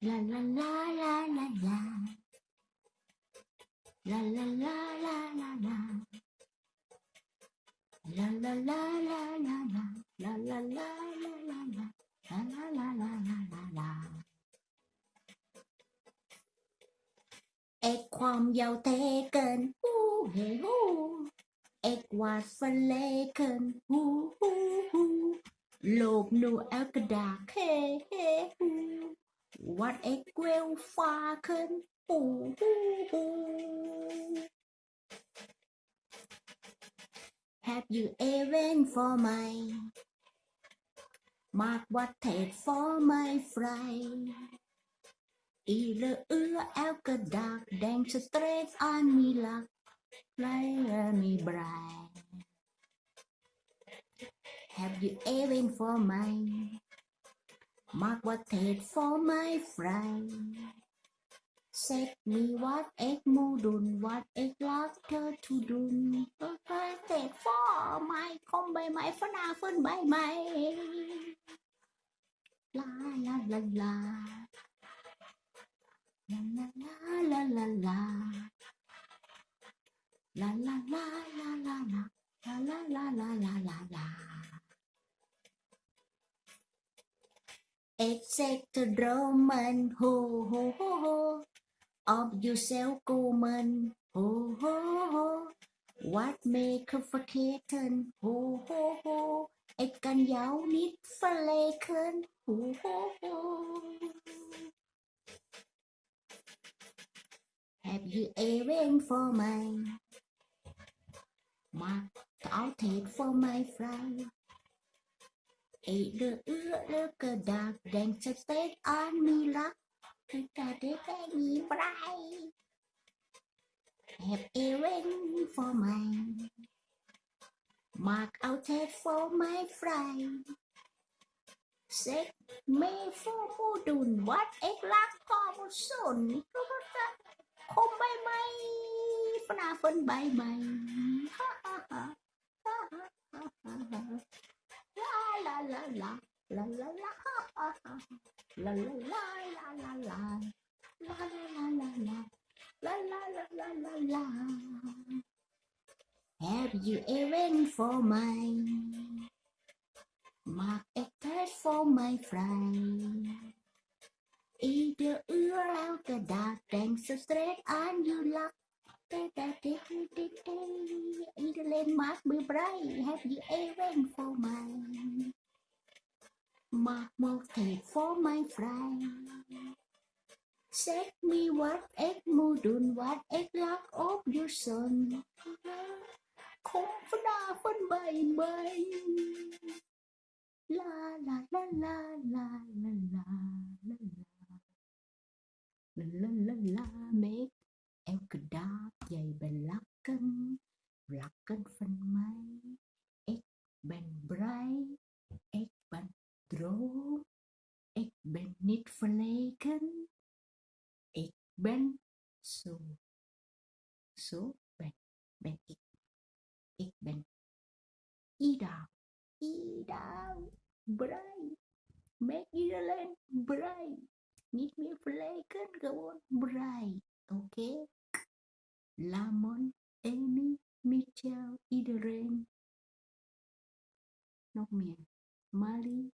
La la la la la la. La la la la la la. La la la la la la. La la la la la la. La la la la la la la. Ek kwam jou teken, hoe hey hoe. Ek was verleken, hoe hoe hoe. Loop hey hey. What a well spoken! Have you even for my mark what take for my fry? Either ưa eo cờ dark, straight on me luck, like me bright. Have you even for mine? Mark what head for my friend. Set me what egg moodun, what egg laughter to do. Okay, head for my con bề mày phân à phân bày mày. La la la la. La la la la la la. La la la la la la. La la la la la la la. Except the Roman, ho ho ho ho. Of yourself, Gorman, ho ho ho. What make of a kitten, ho ho ho. Ik kan jou niet verleken, ho ho ho. Have you a ring for mine? Mark out it for my friend. ไอ้เรือเอื้อเลือกระดาษแดงสเต็กอันมีรักคือแต่ได้แค่มีไบร Have even for my Mark out head for my fry Set me for มูดุนวัดเอกลักษณ์กอบสุนคมใบไม้ฝนาฝนใบไม้ La la la la la la. La la la la la. La la la la la la. Have you even for mine? Mark a third for my friend. Either you're out the dark, thanks so straight on your luck. Either landmark be bright, have you a ring for mine? Mark Mothead for my friend. Set me what at module, what at lack of your son. Confida phân bày bày. La la la la la la la la la la la la make em dark đáp dày bền lá cân lá cân phân máy egg bền bright niet verlegen. Ik ben zo. Zo ben, ben ik. Ik ben. Ida. Ida. Brei. Make Ireland brei. Niet meer verlegen, gewoon brei. Oké. Okay. Lamon, Amy, Michel, iedereen. Nog meer. Mali,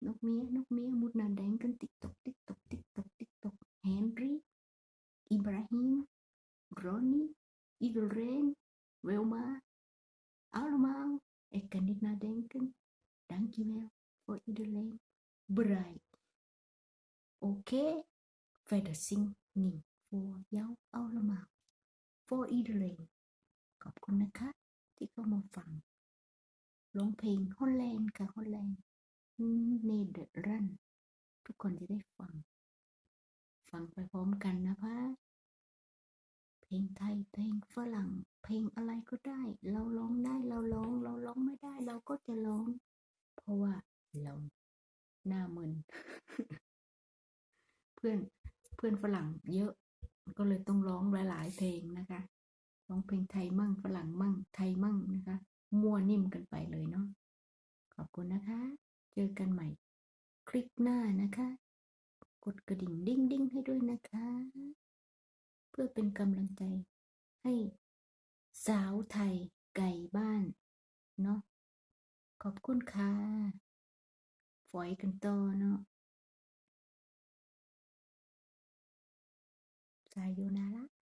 nước mía nước mía mút nền đánh cân tích tục tích tục tích tục tích tục Henry Ibrahim Ronnie Idolren Velma Alma Ekanina Denken Dankjewel voor iedereen bereid. Oké, okay. verder zingen voor Long Ping, Holland, iedereen. Holland. เนเดอร์รันทุกคนจะได้ฟัง ฟังไปพร้อมกันนะคะเพลงไทยเพลงฝรั่ง เพลงอะไรก็ได้ เราร้องได้เราร้อง เราร้องไม่ได้ เราก็จะร้อง เพราะว่าเราหน้ามึนเพื่อนเพื่อนฝรั่งเยอะก็เลยต้องร้องหลาย ๆ เพลงนะคะร้องเพลงไทยมั่งฝรั่งมั่งไทยมั่งนะคะ มั่วนิ่มกันไปเลยเนาะขอบคุณนะคะ จอกันใหม่ คลิปหน้านะคะ กดกระดิ่งดิ้งดิ้งให้ด้วยนะคะ เพื่อเป็นกำลังใจให้สาวไทยไก่บ้าน เนาะขอบคุณค่ะฝอยกันต่อเนาะสายโยนาระ